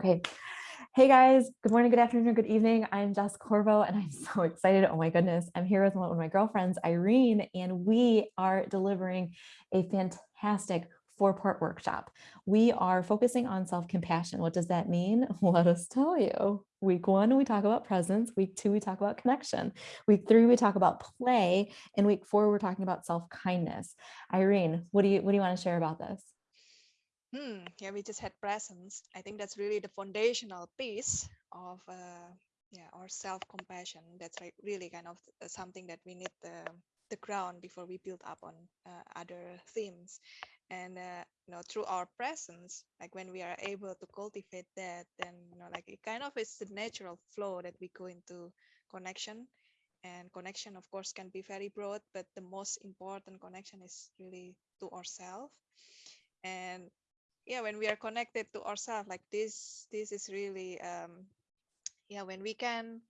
Okay. Hey guys, good morning, good afternoon, good evening. I'm Jess Corvo and I'm so excited. Oh my goodness. I'm here with one of my girlfriends, Irene, and we are delivering a fantastic four part workshop. We are focusing on self compassion. What does that mean? Let us tell you. Week one, we talk about presence. Week two, we talk about connection. Week three, we talk about play. And week four, we're talking about self kindness. Irene, what do you what do you want to share about this? Hmm, yeah, we just had presence. I think that's really the foundational piece of uh, yeah our self-compassion. That's like really kind of uh, something that we need the the ground before we build up on uh, other themes. And uh, you know, through our presence, like when we are able to cultivate that, then you know, like it kind of is the natural flow that we go into connection. And connection, of course, can be very broad, but the most important connection is really to ourselves and yeah when we are connected to ourselves like this this is really um yeah when we can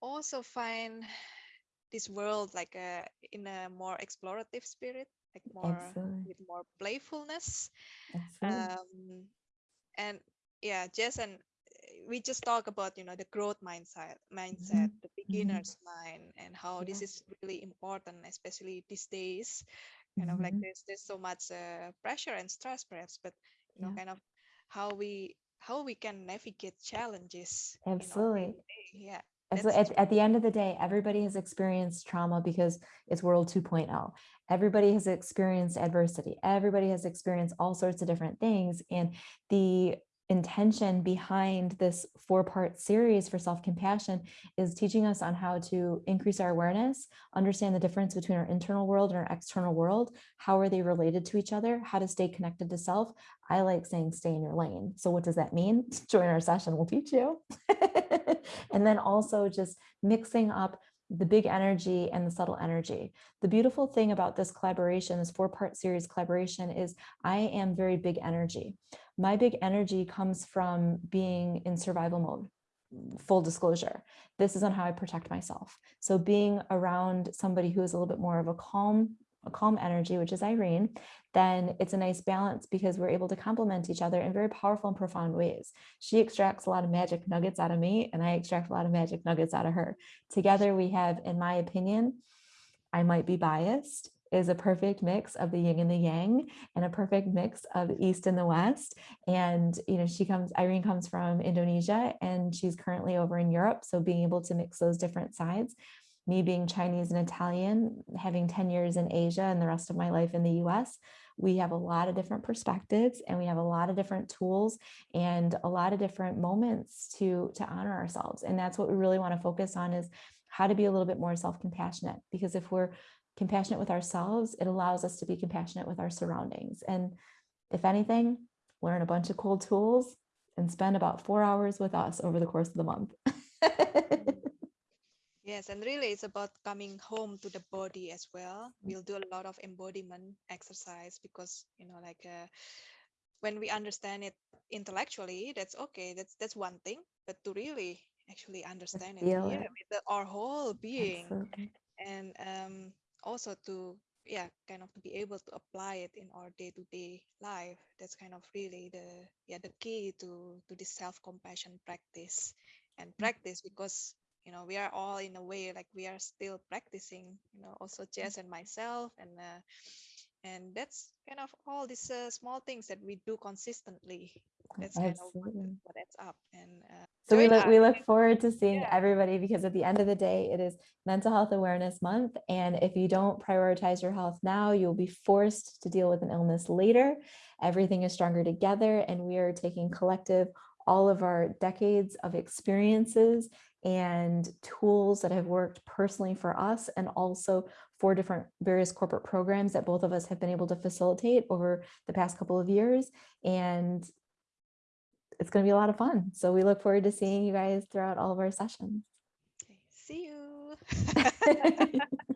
also find this world like a uh, in a more explorative spirit like more with more playfulness um and yeah Jess and we just talk about you know the growth mindset mindset mm -hmm. the mm-hmm. beginner's mm -hmm. mind and how yeah. this is really important especially these days kind mm -hmm. of like mm-hmm. there's there's so much uh, pressure and stress perhaps but you know yeah. kind of how we how we can navigate challenges absolutely yeah so at, at the end of the day, everybody has experienced trauma because it's world 2.0. Everybody has experienced adversity. Everybody has experienced all sorts of different things. And the intention behind this four part series for self-compassion is teaching us on how to increase our awareness, understand the difference between our internal world and our external world. How are they related to each other? How to stay connected to self. I like saying stay in your lane. So what does that mean? Join our session, we'll teach you. and then also just mixing up the big energy and the subtle energy. The beautiful thing about this collaboration, this four part series collaboration is I am very big energy. My big energy comes from being in survival mode full disclosure. This is on how I protect myself. So being around somebody who is a little bit more of a calm a calm energy, which is Irene, then it's a nice balance because we're able to complement each other in very powerful and profound ways. She extracts a lot of magic nuggets out of me and I extract a lot of magic nuggets out of her. Together we have, in my opinion, I might be biased, is a perfect mix of the yin and the yang and a perfect mix of the east and the west and you know she comes irene comes from indonesia and she's currently over in europe so being able to mix those different sides me being Chinese and Italian, having 10 years in Asia and the rest of my life in the US, we have a lot of different perspectives and we have a lot of different tools and a lot of different moments to, to honor ourselves. And that's what we really want to focus on is how to be a little bit more self-compassionate because if we're compassionate with ourselves, it allows us to be compassionate with our surroundings. And if anything, learn a bunch of cool tools and spend about four hours with us over the course of the month. Yes, and really it's about coming home to the body as well. We'll do a lot of embodiment exercise because, you know, like uh, when we understand it intellectually, that's okay. That's that's one thing. But to really actually understand it, yeah, it. with the, our whole being, Absolutely. and um, also to yeah, kind of to be able to apply it in our day-to-day life. That's kind of really the yeah the key to to this self-compassion practice and mm. practice because you know we are all in a way like we are still practicing you know also Jess and myself and uh, and that's kind of all these uh, small things that we do consistently. That's kind of what, adds up and uh, so we look, we look forward to seeing yeah. everybody because at the end of the day it is mental health awareness month and if you don't prioritize your health now you'll be forced to deal with an illness later. Everything is stronger together and we are taking collective all of our decades of experiences and tools that have worked personally for us and also for different various corporate programs that both of us have been able to facilitate over the past couple of years. And it's going to be a lot of fun. So we look forward to seeing you guys throughout all of our sessions. See you.